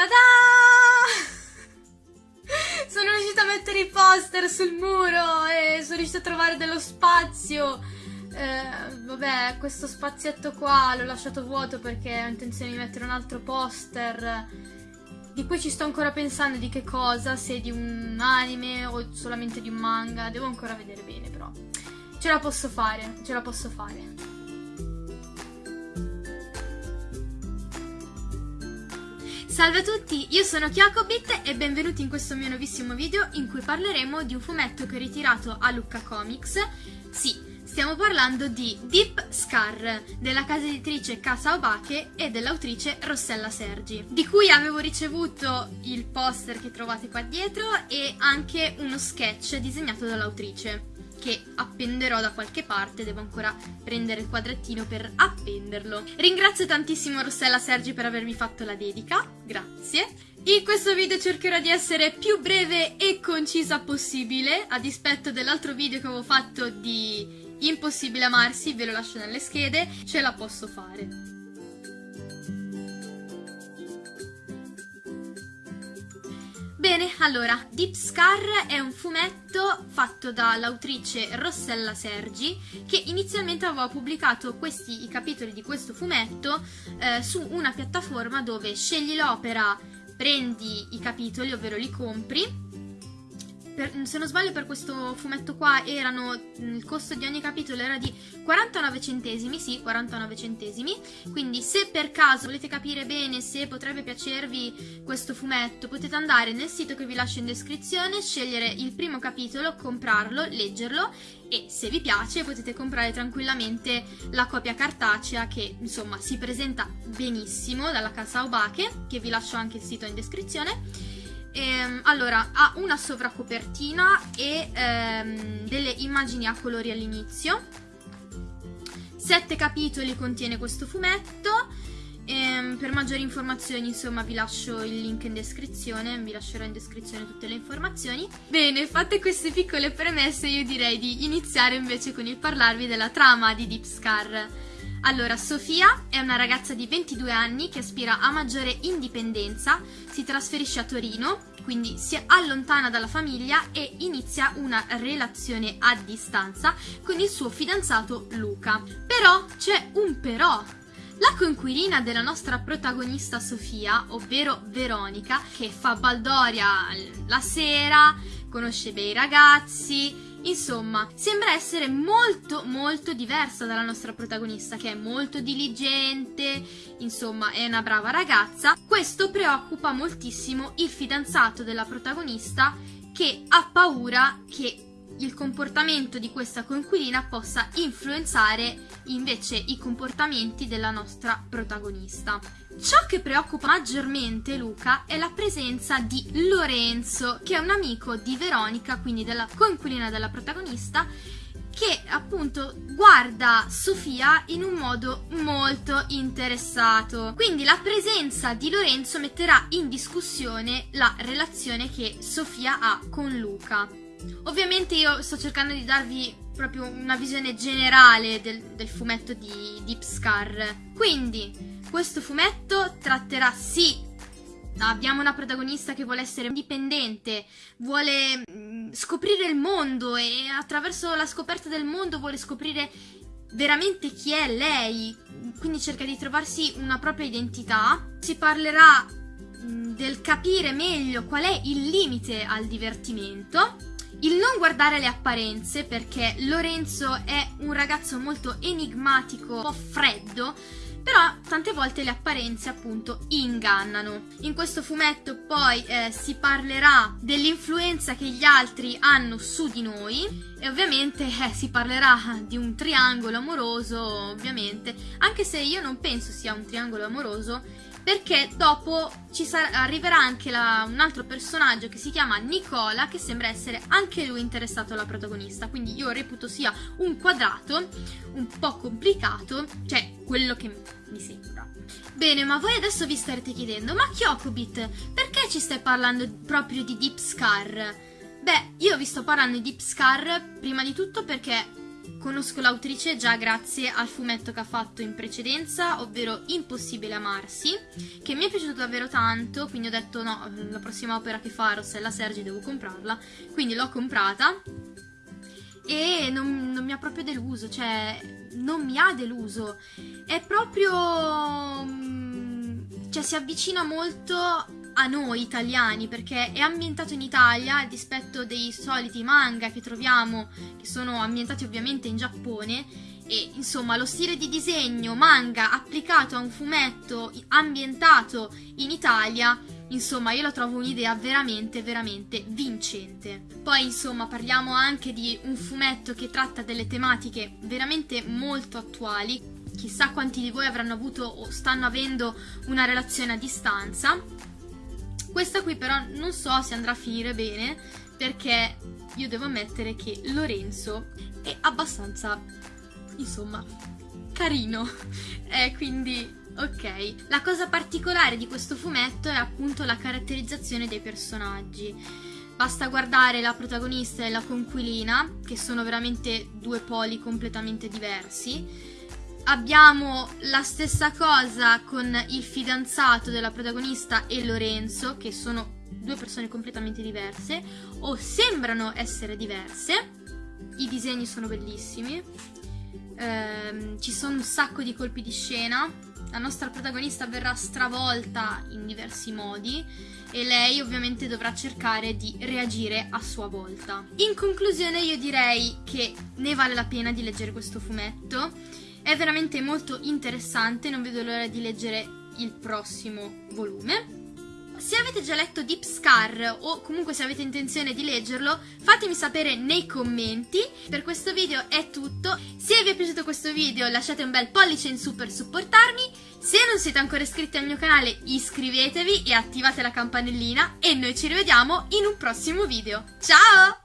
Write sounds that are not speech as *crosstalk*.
Ta-da! *laughs* Sono riuscita a mettere i poster sul muro e sono riuscita a trovare dello spazio. Eh, vabbè, questo spazietto qua l'ho lasciato vuoto perché ho intenzione di mettere un altro poster. Di cui ci sto ancora pensando di che cosa, se di un anime o solamente di un manga. Devo ancora vedere bene, però. Ce la posso fare, ce la posso fare. Salve a tutti, io sono Kyokobit e benvenuti in questo mio nuovissimo video in cui parleremo di un fumetto che ho ritirato a Lucca Comics. Sì, stiamo parlando di Deep Scar, della casa editrice Casa Obake e dell'autrice Rossella Sergi, di cui avevo ricevuto il poster che trovate qua dietro e anche uno sketch disegnato dall'autrice che appenderò da qualche parte, devo ancora prendere il quadrettino per appenderlo. Ringrazio tantissimo Rossella Sergi per avermi fatto la dedica, grazie. In questo video cercherò di essere più breve e concisa possibile, a dispetto dell'altro video che avevo fatto di Impossibile amarsi, ve lo lascio nelle schede, ce la posso fare. Bene, allora, Deep Scar è un fumetto fatto dall'autrice Rossella Sergi che inizialmente aveva pubblicato questi, i capitoli di questo fumetto eh, su una piattaforma dove scegli l'opera, prendi i capitoli, ovvero li compri per, se non sbaglio per questo fumetto qua erano, il costo di ogni capitolo era di 49 centesimi, sì, 49 centesimi, quindi se per caso volete capire bene se potrebbe piacervi questo fumetto, potete andare nel sito che vi lascio in descrizione, scegliere il primo capitolo, comprarlo, leggerlo e se vi piace potete comprare tranquillamente la copia cartacea che insomma si presenta benissimo dalla casa Obake, che vi lascio anche il sito in descrizione Ehm, allora, ha una sovracopertina e ehm, delle immagini a colori all'inizio. Sette capitoli contiene questo fumetto. Ehm, per maggiori informazioni, insomma, vi lascio il link in descrizione, vi lascerò in descrizione tutte le informazioni. Bene, fatte queste piccole premesse, io direi di iniziare invece con il parlarvi della trama di Deep Scar. Allora, Sofia è una ragazza di 22 anni che aspira a maggiore indipendenza, si trasferisce a Torino, quindi si allontana dalla famiglia e inizia una relazione a distanza con il suo fidanzato Luca. Però c'è un però. La coinquilina della nostra protagonista Sofia, ovvero Veronica, che fa baldoria la sera, conosce bei ragazzi, Insomma, sembra essere molto molto diversa dalla nostra protagonista che è molto diligente, insomma è una brava ragazza. Questo preoccupa moltissimo il fidanzato della protagonista che ha paura che il comportamento di questa coinquilina possa influenzare invece i comportamenti della nostra protagonista. Ciò che preoccupa maggiormente Luca è la presenza di Lorenzo, che è un amico di Veronica, quindi della coinquilina della protagonista, che appunto guarda Sofia in un modo molto interessato. Quindi la presenza di Lorenzo metterà in discussione la relazione che Sofia ha con Luca. Ovviamente io sto cercando di darvi proprio una visione generale del, del fumetto di Deep Scar. Quindi, questo fumetto tratterà sì Abbiamo una protagonista che vuole essere indipendente, vuole mm, scoprire il mondo e attraverso la scoperta del mondo vuole scoprire veramente chi è lei, quindi cerca di trovarsi una propria identità. Si parlerà mm, del capire meglio qual è il limite al divertimento il non guardare le apparenze, perché Lorenzo è un ragazzo molto enigmatico, un po' freddo, però tante volte le apparenze appunto ingannano. In questo fumetto poi eh, si parlerà dell'influenza che gli altri hanno su di noi e ovviamente eh, si parlerà di un triangolo amoroso, ovviamente, anche se io non penso sia un triangolo amoroso, perché dopo ci arriverà anche la, un altro personaggio che si chiama Nicola che sembra essere anche lui interessato alla protagonista quindi io reputo sia un quadrato un po' complicato cioè quello che mi sembra bene ma voi adesso vi starete chiedendo ma Kyokobit perché ci stai parlando proprio di Deep Scar? beh io vi sto parlando di Deep Scar prima di tutto perché conosco l'autrice già grazie al fumetto che ha fatto in precedenza, ovvero Impossibile amarsi, che mi è piaciuto davvero tanto, quindi ho detto no, la prossima opera che fa Rossella Sergi devo comprarla, quindi l'ho comprata e non, non mi ha proprio deluso, cioè non mi ha deluso, è proprio... Mm, cioè si avvicina molto a noi italiani perché è ambientato in Italia a dispetto dei soliti manga che troviamo che sono ambientati ovviamente in Giappone e insomma lo stile di disegno manga applicato a un fumetto ambientato in Italia insomma io la trovo un'idea veramente veramente vincente. Poi insomma parliamo anche di un fumetto che tratta delle tematiche veramente molto attuali. Chissà quanti di voi avranno avuto o stanno avendo una relazione a distanza questa qui però non so se andrà a finire bene perché io devo ammettere che Lorenzo è abbastanza, insomma, carino. *laughs* eh, quindi, ok. La cosa particolare di questo fumetto è appunto la caratterizzazione dei personaggi. Basta guardare la protagonista e la conquilina, che sono veramente due poli completamente diversi Abbiamo la stessa cosa con il fidanzato della protagonista e Lorenzo, che sono due persone completamente diverse, o sembrano essere diverse. I disegni sono bellissimi. Ehm, ci sono un sacco di colpi di scena. La nostra protagonista verrà stravolta in diversi modi e lei ovviamente dovrà cercare di reagire a sua volta. In conclusione io direi che ne vale la pena di leggere questo fumetto è veramente molto interessante, non vedo l'ora di leggere il prossimo volume. Se avete già letto Deep Scar o comunque se avete intenzione di leggerlo, fatemi sapere nei commenti. Per questo video è tutto. Se vi è piaciuto questo video lasciate un bel pollice in su per supportarmi. Se non siete ancora iscritti al mio canale iscrivetevi e attivate la campanellina e noi ci rivediamo in un prossimo video. Ciao!